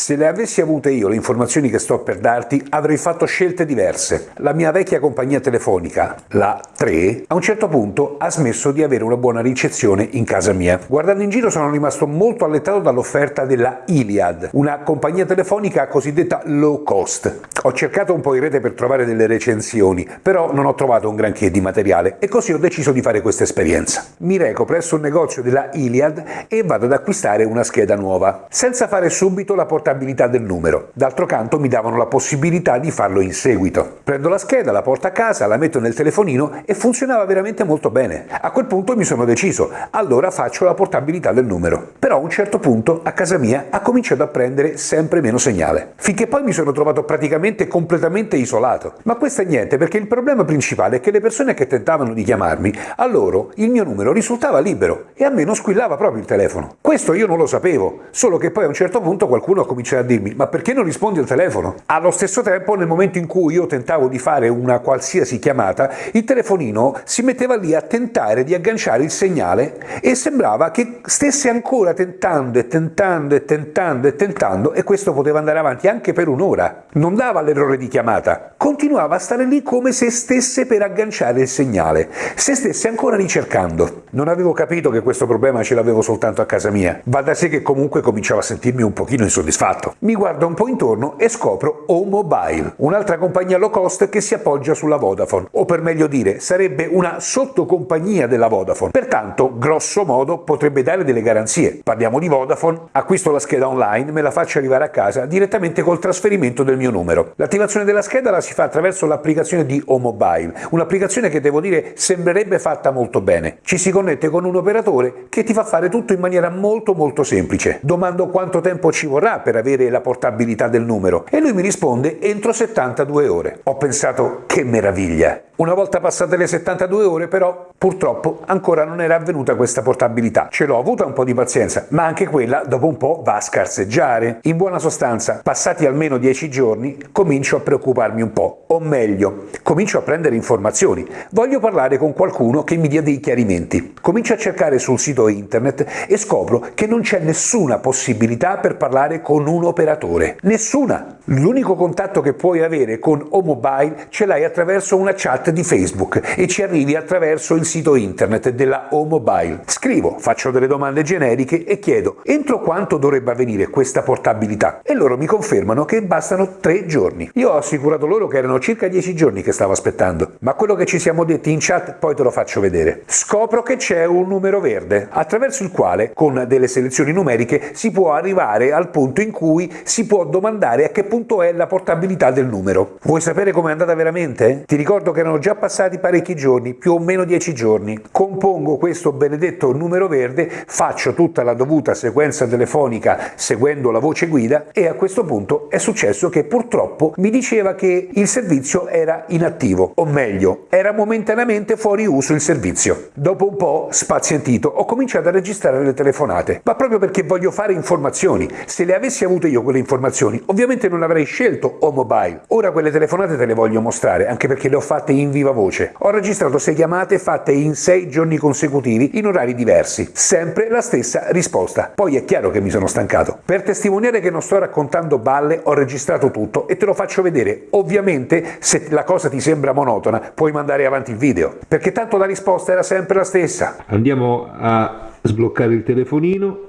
Se le avessi avute io le informazioni che sto per darti, avrei fatto scelte diverse. La mia vecchia compagnia telefonica, la 3, a un certo punto ha smesso di avere una buona ricezione in casa mia. Guardando in giro sono rimasto molto allettato dall'offerta della Iliad, una compagnia telefonica cosiddetta low cost. Ho cercato un po' in rete per trovare delle recensioni, però non ho trovato un granché di materiale e così ho deciso di fare questa esperienza. Mi reco presso un negozio della Iliad e vado ad acquistare una scheda nuova, senza fare subito la portabilità del numero. D'altro canto mi davano la possibilità di farlo in seguito. Prendo la scheda, la porto a casa, la metto nel telefonino e funzionava veramente molto bene. A quel punto mi sono deciso, allora faccio la portabilità del numero. Però a un certo punto a casa mia ha cominciato a prendere sempre meno segnale, finché poi mi sono trovato praticamente completamente isolato. Ma questo è niente perché il problema principale è che le persone che tentavano di chiamarmi, a loro il mio numero risultava libero e a me non squillava proprio il telefono. Questo io non lo sapevo, solo che poi a un certo punto qualcuno ha cominciato a dirmi ma perché non rispondi al telefono? Allo stesso tempo nel momento in cui io tentavo di fare una qualsiasi chiamata, il telefonino si metteva lì a tentare di agganciare il segnale e sembrava che stesse ancora tentando e tentando e tentando e tentando e questo poteva andare avanti anche per un'ora. Non dava l'errore di chiamata, continuava a stare lì come se stesse per agganciare il segnale, se stesse ancora ricercando. Non avevo capito che questo problema ce l'avevo soltanto a casa mia, va da sé che comunque cominciavo a sentirmi un pochino insoddisfatto. Mi guardo un po' intorno e scopro O-Mobile, un'altra compagnia low cost che si appoggia sulla Vodafone, o per meglio dire, sarebbe una sottocompagnia della Vodafone, pertanto grosso modo potrebbe dare delle garanzie. Parliamo di Vodafone, acquisto la scheda online, me la faccio arrivare a casa direttamente col trasferimento del mio numero. L'attivazione della scheda la si fa attraverso l'applicazione di O-Mobile, un'applicazione che devo dire sembrerebbe fatta molto bene. Ci si connette con un operatore che ti fa fare tutto in maniera molto molto semplice. Domando quanto tempo ci vorrà per avere la portabilità del numero e lui mi risponde entro 72 ore. Ho pensato che meraviglia! Una volta passate le 72 ore però purtroppo ancora non era avvenuta questa portabilità. Ce l'ho avuta un po' di pazienza, ma anche quella dopo un po' va a scarseggiare. In buona sostanza, passati almeno 10 giorni, comincio a preoccuparmi un po', o meglio, comincio a prendere informazioni. Voglio parlare con qualcuno che mi dia dei chiarimenti. Comincio a cercare sul sito internet e scopro che non c'è nessuna possibilità per parlare con un operatore. Nessuna! L'unico contatto che puoi avere con O-Mobile ce l'hai attraverso una chat di Facebook e ci arrivi attraverso il sito internet della O-Mobile. Scrivo, faccio delle domande generiche e chiedo entro quanto dovrebbe avvenire questa portabilità e loro mi confermano che bastano tre giorni. Io ho assicurato loro che erano circa dieci giorni che stavo aspettando, ma quello che ci siamo detti in chat poi te lo faccio vedere. Scopro che c'è un numero verde attraverso il quale con delle selezioni numeriche si può arrivare al punto in cui si può domandare a che punto è la portabilità del numero. Vuoi sapere com'è andata veramente? Ti ricordo che erano già passati parecchi giorni, più o meno 10 giorni. Compongo questo benedetto numero verde, faccio tutta la dovuta sequenza telefonica seguendo la voce guida e a questo punto è successo che purtroppo mi diceva che il servizio era inattivo, o meglio, era momentaneamente fuori uso il servizio. Dopo un po', spazientito, ho cominciato a registrare le telefonate, ma proprio perché voglio fare informazioni. Se le avessi avute io quelle informazioni, ovviamente non avrei scelto O-Mobile. Ora quelle telefonate te le voglio mostrare, anche perché le ho fatte in viva voce. Ho registrato 6 chiamate fatte in 6 giorni consecutivi in orari diversi, sempre la stessa risposta. Poi è chiaro che mi sono stancato. Per testimoniare che non sto raccontando balle ho registrato tutto e te lo faccio vedere. Ovviamente se la cosa ti sembra monotona puoi mandare avanti il video, perché tanto la risposta era sempre la stessa. Andiamo a sbloccare il telefonino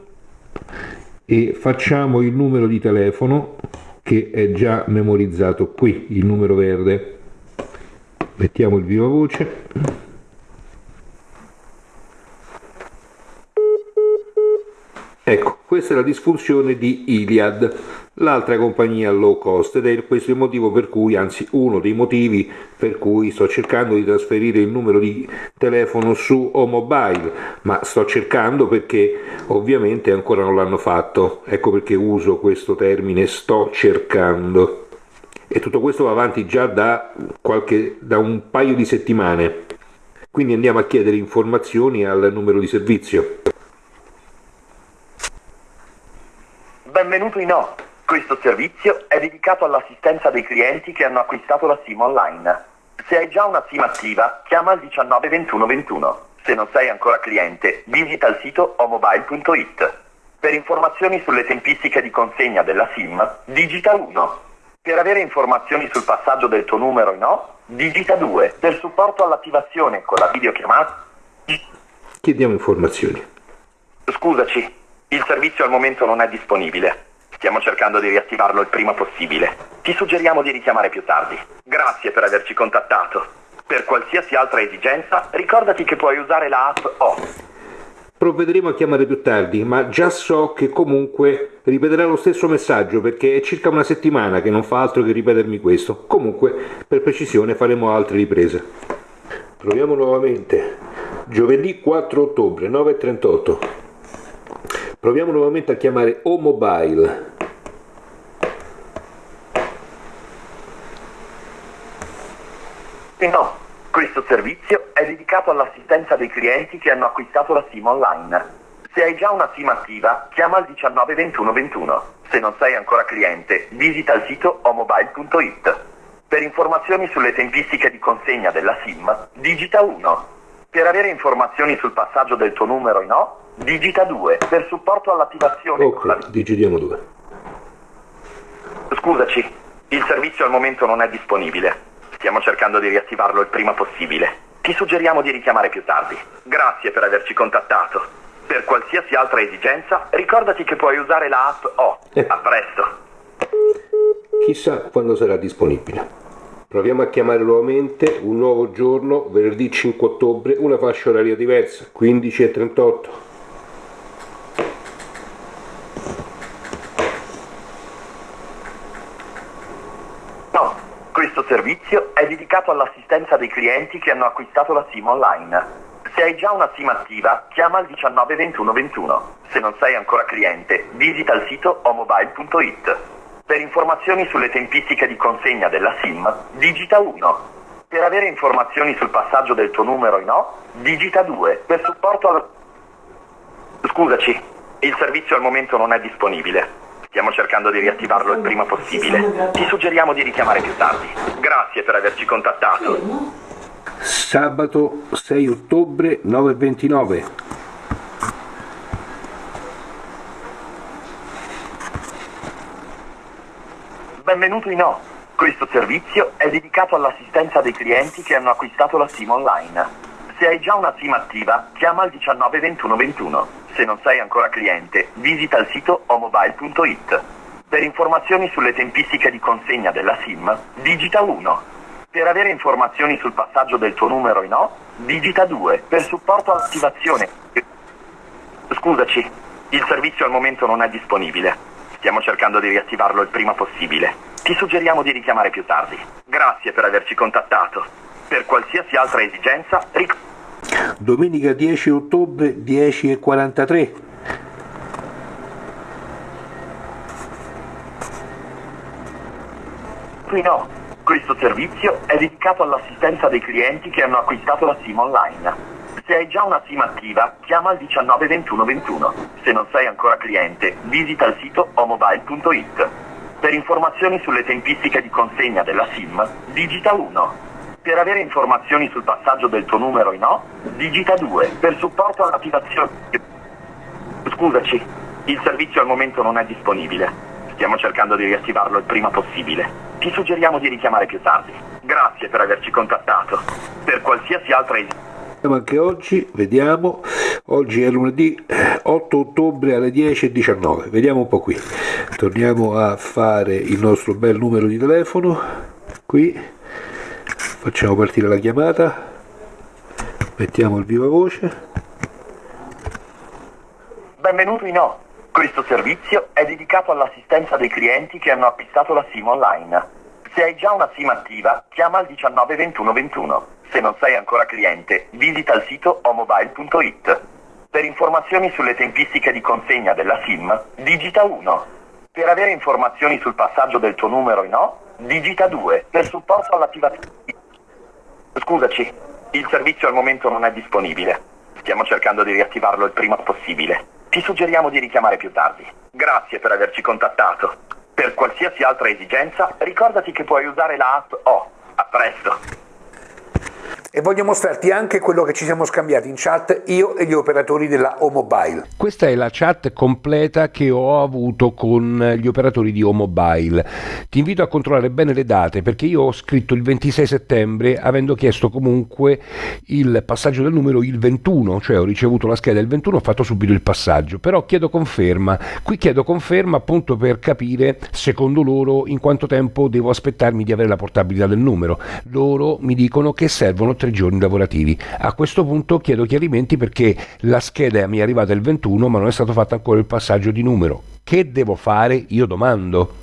e facciamo il numero di telefono che è già memorizzato qui, il numero verde mettiamo il viva voce. Ecco questa è la disfunzione di Iliad l'altra compagnia low cost ed è questo il motivo per cui anzi uno dei motivi per cui sto cercando di trasferire il numero di telefono su o mobile ma sto cercando perché ovviamente ancora non l'hanno fatto. Ecco perché uso questo termine sto cercando e tutto questo va avanti già da, qualche, da un paio di settimane. Quindi andiamo a chiedere informazioni al numero di servizio. Benvenuto in O. Questo servizio è dedicato all'assistenza dei clienti che hanno acquistato la SIM online. Se hai già una SIM attiva, chiama il 19 21 21. Se non sei ancora cliente, visita il sito omobile.it. Per informazioni sulle tempistiche di consegna della SIM, digita 1. Per avere informazioni sul passaggio del tuo numero in O, digita 2. Per supporto all'attivazione con la videochiamata, Chiediamo informazioni. scusaci, il servizio al momento non è disponibile. Stiamo cercando di riattivarlo il prima possibile. Ti suggeriamo di richiamare più tardi. Grazie per averci contattato. Per qualsiasi altra esigenza, ricordati che puoi usare la app O. Provvederemo a chiamare più tardi, ma già so che comunque ripeterà lo stesso messaggio perché è circa una settimana che non fa altro che ripetermi questo. Comunque, per precisione, faremo altre riprese. Proviamo nuovamente. Giovedì 4 ottobre, 9.38. Proviamo nuovamente a chiamare O Mobile. No, questo servizio è dedicato all'assistenza dei clienti che hanno acquistato la SIM online. Se hai già una SIM attiva, chiama il 19 21 21. Se non sei ancora cliente, visita il sito omobile.it. Per informazioni sulle tempistiche di consegna della SIM, digita 1. Per avere informazioni sul passaggio del tuo numero in O, digita 2. Per supporto all'attivazione con la Ok, digitiamo due. Scusaci, il servizio al momento non è disponibile. Stiamo cercando di riattivarlo il prima possibile. Ti suggeriamo di richiamare più tardi. Grazie per averci contattato. Per qualsiasi altra esigenza, ricordati che puoi usare la app O. Eh. A presto. Chissà quando sarà disponibile. Proviamo a chiamare nuovamente un nuovo giorno, venerdì 5 ottobre, una fascia oraria diversa, 15.38. No, questo servizio è dedicato all'assistenza dei clienti che hanno acquistato la SIM online. Se hai già una SIM attiva, chiama il 19 21 21. Se non sei ancora cliente, visita il sito omobile.it. Per informazioni sulle tempistiche di consegna della SIM, digita 1. Per avere informazioni sul passaggio del tuo numero in O, digita 2. Per supporto al... Scusaci, il servizio al momento non è disponibile. Stiamo cercando di riattivarlo il prima possibile. Ti suggeriamo di richiamare più tardi. Grazie per averci contattato. Sabato 6 ottobre 9.29. Benvenuto in O. Questo servizio è dedicato all'assistenza dei clienti che hanno acquistato la SIM online. Se hai già una SIM attiva, chiama il 19 21 21. Se non sei ancora cliente, visita il sito omobile.it. Per informazioni sulle tempistiche di consegna della SIM, digita 1. Per avere informazioni sul passaggio del tuo numero in O, digita 2. Per supporto all'attivazione. Scusaci, il servizio al momento non è disponibile. Stiamo cercando di riattivarlo il prima possibile. Ti suggeriamo di richiamare più tardi. Grazie per averci contattato. Per qualsiasi altra esigenza, ric- Domenica 10 ottobre 10.43. qui no. Questo servizio è dedicato all'assistenza dei clienti che hanno acquistato la SIM online. Se hai già una SIM attiva, chiama il 19 21 21. Se non sei ancora cliente, visita il sito omobile.it. Per informazioni sulle tempistiche di consegna della SIM, digita 1. Per avere informazioni sul passaggio del tuo numero in O, digita 2. Per supporto all'attivazione... Scusaci, il servizio al momento non è disponibile. Stiamo cercando di riattivarlo il prima possibile. Ti suggeriamo di richiamare più tardi. Grazie per averci contattato. Per qualsiasi altra esigenza... Anche oggi, vediamo. Oggi è lunedì 8 ottobre alle 10.19. Vediamo un po' qui. Torniamo a fare il nostro bel numero di telefono. Qui facciamo partire la chiamata. Mettiamo il viva voce. Benvenuto in O. Questo servizio è dedicato all'assistenza dei clienti che hanno acquistato la SIM online. Se hai già una SIM attiva, chiama il 19 21 21. Se non sei ancora cliente, visita il sito omobile.it. Per informazioni sulle tempistiche di consegna della SIM, digita 1. Per avere informazioni sul passaggio del tuo numero in O, digita 2. Per supporto all'attivazione... Scusaci, il servizio al momento non è disponibile. Stiamo cercando di riattivarlo il prima possibile. Ti suggeriamo di richiamare più tardi. Grazie per averci contattato. Per qualsiasi altra esigenza, ricordati che puoi usare la app O. A presto. E voglio mostrarti anche quello che ci siamo scambiati in chat io e gli operatori della O-Mobile. Questa è la chat completa che ho avuto con gli operatori di O-Mobile. Ti invito a controllare bene le date perché io ho scritto il 26 settembre avendo chiesto comunque il passaggio del numero il 21, cioè ho ricevuto la scheda il 21, ho fatto subito il passaggio, però chiedo conferma. Qui chiedo conferma appunto per capire secondo loro in quanto tempo devo aspettarmi di avere la portabilità del numero. Loro mi dicono che servono tre giorni lavorativi. A questo punto chiedo chiarimenti perché la scheda mi è arrivata il 21 ma non è stato fatto ancora il passaggio di numero. Che devo fare? Io domando.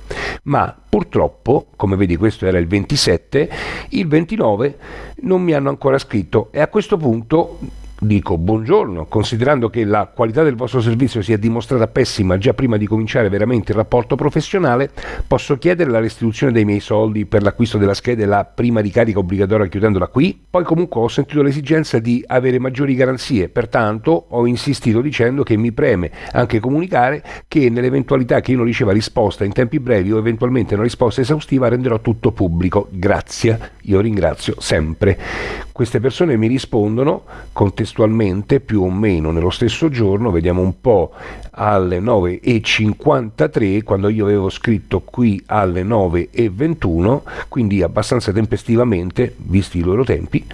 Ma purtroppo, come vedi questo era il 27, il 29 non mi hanno ancora scritto e a questo punto dico buongiorno, considerando che la qualità del vostro servizio si è dimostrata pessima già prima di cominciare veramente il rapporto professionale, posso chiedere la restituzione dei miei soldi per l'acquisto della scheda e la prima ricarica obbligatoria chiudendola qui? Poi comunque ho sentito l'esigenza di avere maggiori garanzie, pertanto ho insistito dicendo che mi preme anche comunicare che nell'eventualità che io non riceva risposta in tempi brevi o eventualmente una risposta esaustiva renderò tutto pubblico. Grazie, io ringrazio sempre. Queste persone mi rispondono contestualmente più o meno nello stesso giorno, vediamo un po' alle 9.53 quando io avevo scritto qui alle 9.21, quindi abbastanza tempestivamente, visti i loro tempi.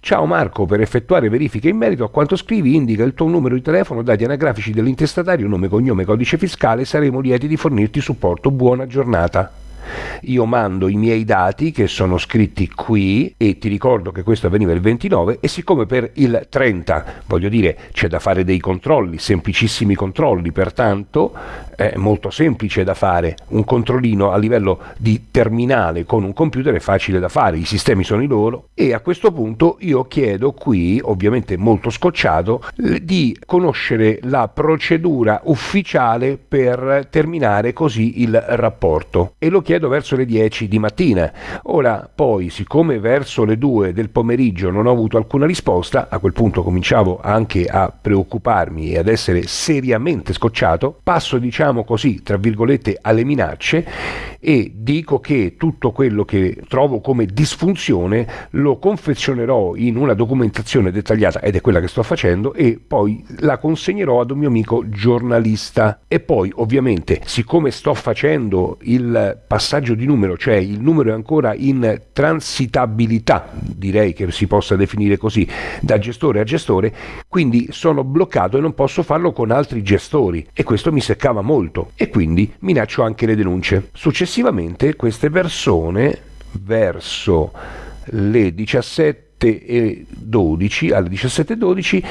Ciao Marco, per effettuare verifiche in merito a quanto scrivi indica il tuo numero di telefono, dati anagrafici dell'intestatario, nome, cognome, codice fiscale, saremo lieti di fornirti supporto. Buona giornata. Io mando i miei dati che sono scritti qui e ti ricordo che questo avveniva il 29 e siccome per il 30, voglio dire, c'è da fare dei controlli, semplicissimi controlli, pertanto è molto semplice da fare. Un controllino a livello di terminale con un computer è facile da fare, i sistemi sono i loro e a questo punto io chiedo qui, ovviamente molto scocciato, di conoscere la procedura ufficiale per terminare così il rapporto e lo chiedo chiedo verso le 10 di mattina. Ora, poi, siccome verso le 2 del pomeriggio non ho avuto alcuna risposta, a quel punto cominciavo anche a preoccuparmi e ad essere seriamente scocciato, passo, diciamo così, tra virgolette, alle minacce e dico che tutto quello che trovo come disfunzione lo confezionerò in una documentazione dettagliata, ed è quella che sto facendo, e poi la consegnerò ad un mio amico giornalista. E poi, ovviamente, siccome sto facendo il passaggio passaggio di numero, cioè il numero è ancora in transitabilità, direi che si possa definire così, da gestore a gestore, quindi sono bloccato e non posso farlo con altri gestori e questo mi seccava molto e quindi minaccio anche le denunce. Successivamente queste persone verso le 17 17.12 alle 17.12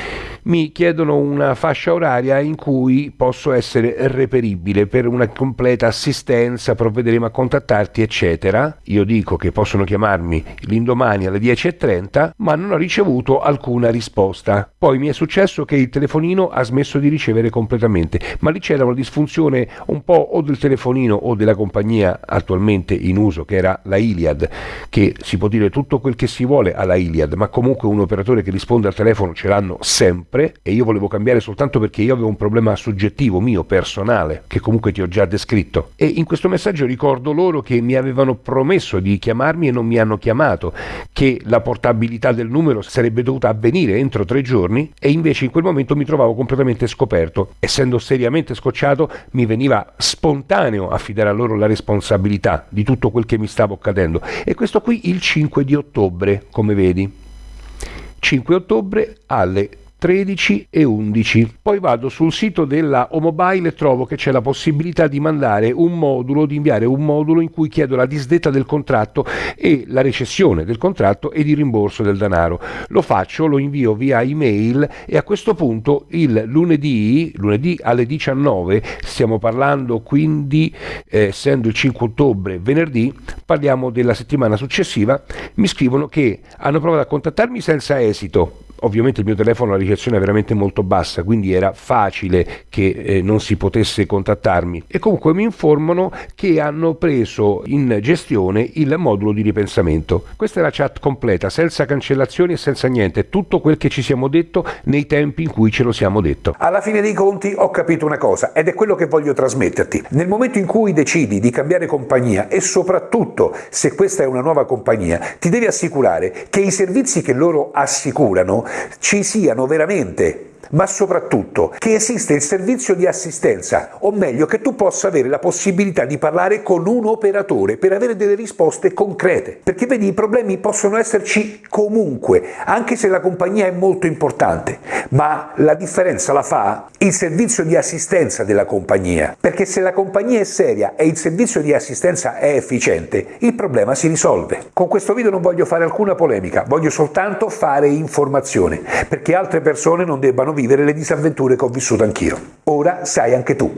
mi chiedono una fascia oraria in cui posso essere reperibile per una completa assistenza, provvederemo a contattarti eccetera. Io dico che possono chiamarmi l'indomani alle 10.30 ma non ho ricevuto alcuna risposta. Poi mi è successo che il telefonino ha smesso di ricevere completamente, ma lì c'era una disfunzione un po' o del telefonino o della compagnia attualmente in uso che era la Iliad, che si può dire tutto quel che si vuole alla Iliad Iliad, ma comunque un operatore che risponde al telefono ce l'hanno sempre e io volevo cambiare soltanto perché io avevo un problema soggettivo mio, personale, che comunque ti ho già descritto. E in questo messaggio ricordo loro che mi avevano promesso di chiamarmi e non mi hanno chiamato, che la portabilità del numero sarebbe dovuta avvenire entro tre giorni e invece in quel momento mi trovavo completamente scoperto. Essendo seriamente scocciato mi veniva spontaneo affidare a loro la responsabilità di tutto quel che mi stava accadendo. E questo qui il 5 di ottobre, come vedi. 5 ottobre alle 13 e 11. Poi vado sul sito della Omobile e trovo che c'è la possibilità di mandare un modulo, di inviare un modulo in cui chiedo la disdetta del contratto e la recessione del contratto ed il rimborso del denaro. Lo faccio, lo invio via email e a questo punto il lunedì, lunedì alle 19, stiamo parlando quindi eh, essendo il 5 ottobre venerdì, parliamo della settimana successiva, mi scrivono che hanno provato a contattarmi senza esito ovviamente il mio telefono la ricezione è veramente molto bassa, quindi era facile che eh, non si potesse contattarmi e comunque mi informano che hanno preso in gestione il modulo di ripensamento. Questa è la chat completa, senza cancellazioni e senza niente, tutto quel che ci siamo detto nei tempi in cui ce lo siamo detto. Alla fine dei conti ho capito una cosa ed è quello che voglio trasmetterti. Nel momento in cui decidi di cambiare compagnia e soprattutto se questa è una nuova compagnia, ti devi assicurare che i servizi che loro assicurano ci siano veramente ma soprattutto che esiste il servizio di assistenza, o meglio che tu possa avere la possibilità di parlare con un operatore per avere delle risposte concrete. Perché vedi, i problemi possono esserci comunque, anche se la compagnia è molto importante, ma la differenza la fa il servizio di assistenza della compagnia, perché se la compagnia è seria e il servizio di assistenza è efficiente, il problema si risolve. Con questo video non voglio fare alcuna polemica, voglio soltanto fare informazione, perché altre persone non debbano vivere le disavventure che ho vissuto anch'io. Ora sai anche tu.